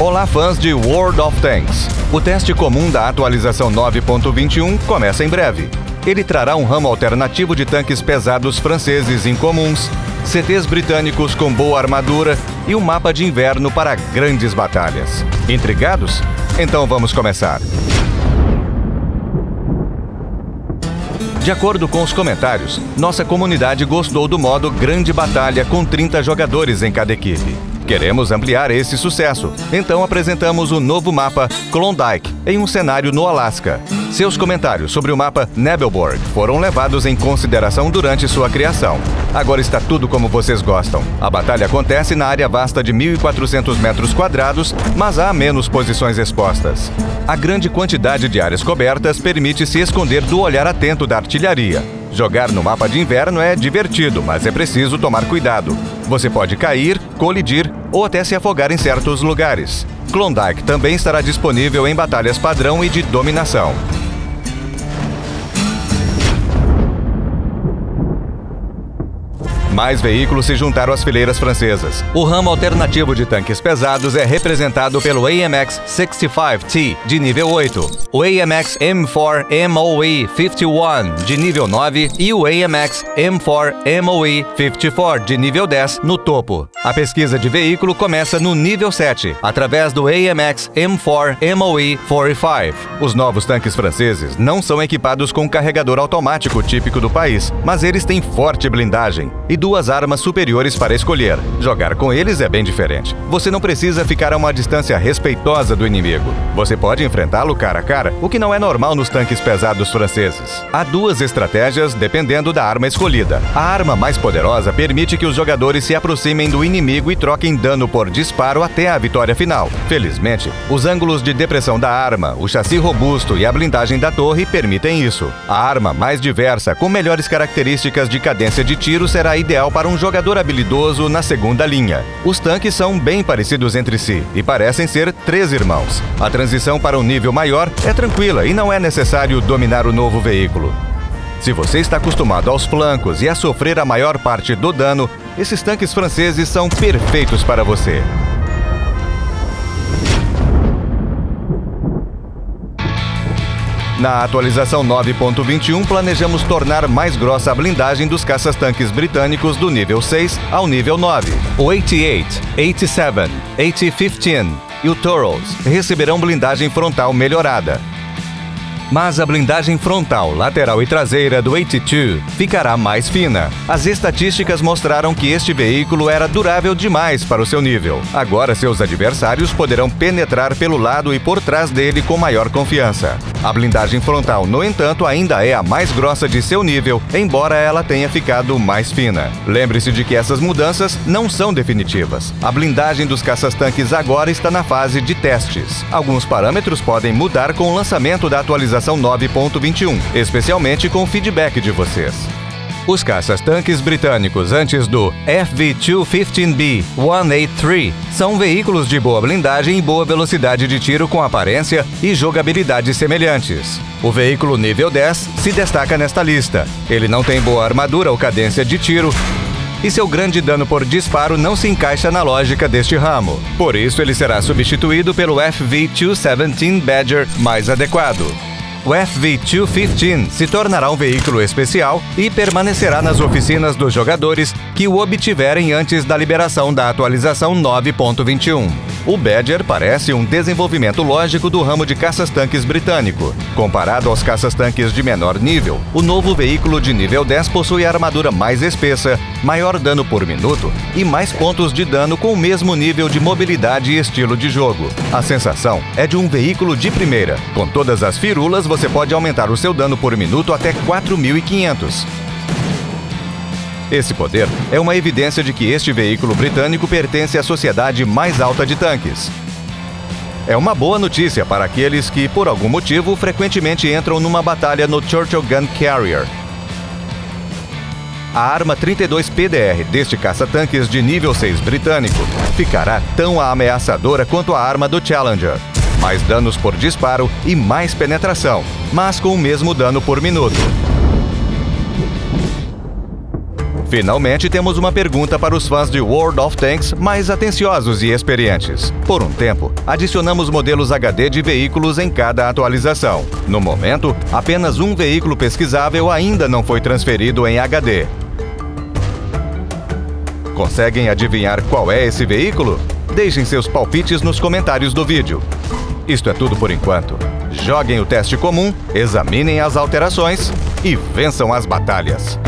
Olá, fãs de World of Tanks! O teste comum da atualização 9.21 começa em breve. Ele trará um ramo alternativo de tanques pesados franceses incomuns, CTs britânicos com boa armadura e um mapa de inverno para grandes batalhas. Intrigados? Então vamos começar. De acordo com os comentários, nossa comunidade gostou do modo Grande Batalha com 30 jogadores em cada equipe. Queremos ampliar esse sucesso, então apresentamos o novo mapa Klondike em um cenário no Alasca. Seus comentários sobre o mapa Nebelborg foram levados em consideração durante sua criação. Agora está tudo como vocês gostam. A batalha acontece na área vasta de 1.400 metros quadrados, mas há menos posições expostas. A grande quantidade de áreas cobertas permite se esconder do olhar atento da artilharia. Jogar no mapa de inverno é divertido, mas é preciso tomar cuidado. Você pode cair, colidir ou até se afogar em certos lugares. Klondike também estará disponível em batalhas padrão e de dominação. Mais veículos se juntaram às fileiras francesas. O ramo alternativo de tanques pesados é representado pelo AMX 65T, de nível 8, o AMX M4 MOE 51, de nível 9, e o AMX M4 MOE 54, de nível 10, no topo. A pesquisa de veículo começa no nível 7, através do AMX M4 MOE 45. Os novos tanques franceses não são equipados com carregador automático típico do país, mas eles têm forte blindagem e duas duas armas superiores para escolher. Jogar com eles é bem diferente. Você não precisa ficar a uma distância respeitosa do inimigo. Você pode enfrentá-lo cara a cara, o que não é normal nos tanques pesados franceses. Há duas estratégias dependendo da arma escolhida. A arma mais poderosa permite que os jogadores se aproximem do inimigo e troquem dano por disparo até a vitória final. Felizmente, os ângulos de depressão da arma, o chassi robusto e a blindagem da torre permitem isso. A arma mais diversa, com melhores características de cadência de tiro, será ideal ideal para um jogador habilidoso na segunda linha. Os tanques são bem parecidos entre si e parecem ser três irmãos. A transição para um nível maior é tranquila e não é necessário dominar o novo veículo. Se você está acostumado aos flancos e a sofrer a maior parte do dano, esses tanques franceses são perfeitos para você. Na atualização 9.21, planejamos tornar mais grossa a blindagem dos caças-tanques britânicos do nível 6 ao nível 9. O 88, 87, 8015 e o Toros receberão blindagem frontal melhorada mas a blindagem frontal, lateral e traseira do 82 ficará mais fina. As estatísticas mostraram que este veículo era durável demais para o seu nível. Agora seus adversários poderão penetrar pelo lado e por trás dele com maior confiança. A blindagem frontal, no entanto, ainda é a mais grossa de seu nível, embora ela tenha ficado mais fina. Lembre-se de que essas mudanças não são definitivas. A blindagem dos caças-tanques agora está na fase de testes. Alguns parâmetros podem mudar com o lançamento da atualização atualização 9.21, especialmente com feedback de vocês. Os caças-tanques britânicos antes do FV-215B 183 são veículos de boa blindagem e boa velocidade de tiro com aparência e jogabilidade semelhantes. O veículo nível 10 se destaca nesta lista. Ele não tem boa armadura ou cadência de tiro, e seu grande dano por disparo não se encaixa na lógica deste ramo. Por isso, ele será substituído pelo FV-217 Badger mais adequado. O FV215 se tornará um veículo especial e permanecerá nas oficinas dos jogadores que o obtiverem antes da liberação da atualização 9.21. O Badger parece um desenvolvimento lógico do ramo de caças-tanques britânico. Comparado aos caças-tanques de menor nível, o novo veículo de nível 10 possui armadura mais espessa, maior dano por minuto e mais pontos de dano com o mesmo nível de mobilidade e estilo de jogo. A sensação é de um veículo de primeira. Com todas as firulas, você pode aumentar o seu dano por minuto até 4.500. Esse poder é uma evidência de que este veículo britânico pertence à sociedade mais alta de tanques. É uma boa notícia para aqueles que, por algum motivo, frequentemente entram numa batalha no Churchill Gun Carrier. A arma 32 PDR deste caça-tanques de nível 6 britânico ficará tão ameaçadora quanto a arma do Challenger. Mais danos por disparo e mais penetração, mas com o mesmo dano por minuto. Finalmente temos uma pergunta para os fãs de World of Tanks mais atenciosos e experientes. Por um tempo, adicionamos modelos HD de veículos em cada atualização. No momento, apenas um veículo pesquisável ainda não foi transferido em HD. Conseguem adivinhar qual é esse veículo? Deixem seus palpites nos comentários do vídeo. Isto é tudo por enquanto. Joguem o teste comum, examinem as alterações e vençam as batalhas.